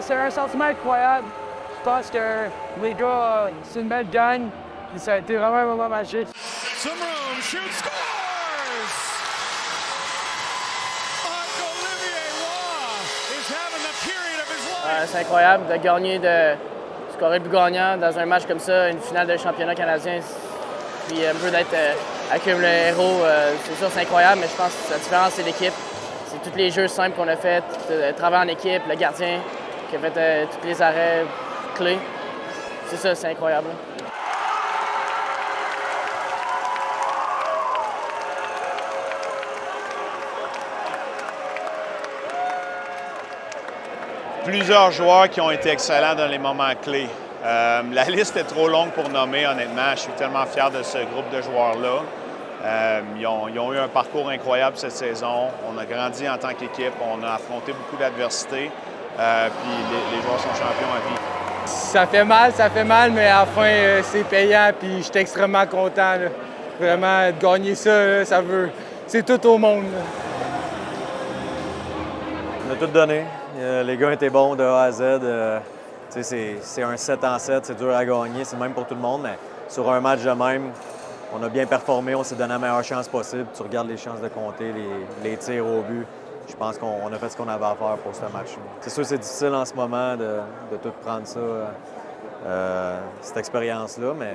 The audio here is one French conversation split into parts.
c'est un sentiment incroyable. Je pense que les gars, c'est une belle gagne. Ça a été vraiment un moment magique. Some room, shoot, scores! Marc-Olivier Roy is having the period of his life. Euh, c'est incroyable de gagner, de scorer plus gagnant dans un match comme ça, une finale de championnat canadien. Puis un peu d'être euh, le héros, euh, c'est sûr c'est incroyable, mais je pense que la différence c'est l'équipe. Tous les jeux simples qu'on a fait, le travail en équipe, le gardien qui a fait euh, tous les arrêts clés. C'est ça, c'est incroyable. Plusieurs joueurs qui ont été excellents dans les moments clés. Euh, la liste est trop longue pour nommer, honnêtement. Je suis tellement fier de ce groupe de joueurs-là. Euh, ils, ont, ils, ont, eu un parcours incroyable cette saison. On a grandi en tant qu'équipe. On a affronté beaucoup d'adversités. Euh, puis les, les, joueurs sont champions à vie. Ça fait mal, ça fait mal, mais à la fin, euh, c'est payant. Puis je suis extrêmement content. Là. Vraiment, de gagner ça, là, ça veut. C'est tout au monde. Là. On a tout donné. les gars étaient bons de A à Z. C'est un 7 en 7, c'est dur à gagner, c'est même pour tout le monde, mais sur un match de même, on a bien performé, on s'est donné la meilleure chance possible. Tu regardes les chances de compter, les, tirs au but. Je pense qu'on a fait ce qu'on avait à faire pour ce match. C'est sûr c'est difficile en ce moment de, tout prendre ça, euh, cette expérience-là, mais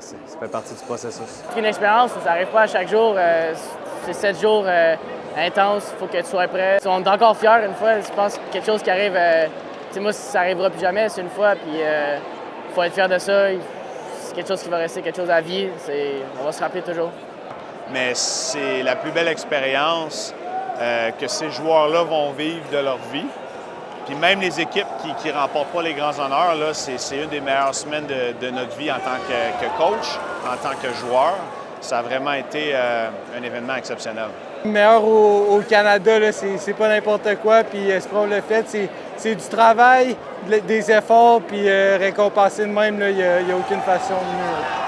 ça fait partie du processus. C'est une expérience, ça n'arrive pas à chaque jour. Euh, c'est sept jours euh, intenses, il faut que tu sois prêt. On est encore fiers une fois, je pense que quelque chose qui arrive moi, ça n'arrivera plus jamais, c'est une fois, puis il faut être fier de ça. Quelque chose qui va rester quelque chose à vie. On va se rappeler toujours. Mais c'est la plus belle expérience euh, que ces joueurs-là vont vivre de leur vie. Puis même les équipes qui ne remportent pas les grands honneurs, c'est une des meilleures semaines de, notre vie en tant que, coach, en tant que joueur. Ça a vraiment été euh, un événement exceptionnel. Le meilleur au, Canada, c'est pas n'importe quoi, puis ce qu'on le fait, c'est du travail, des efforts, puis euh, récompenser de même, il n'y a, a, aucune façon de mieux.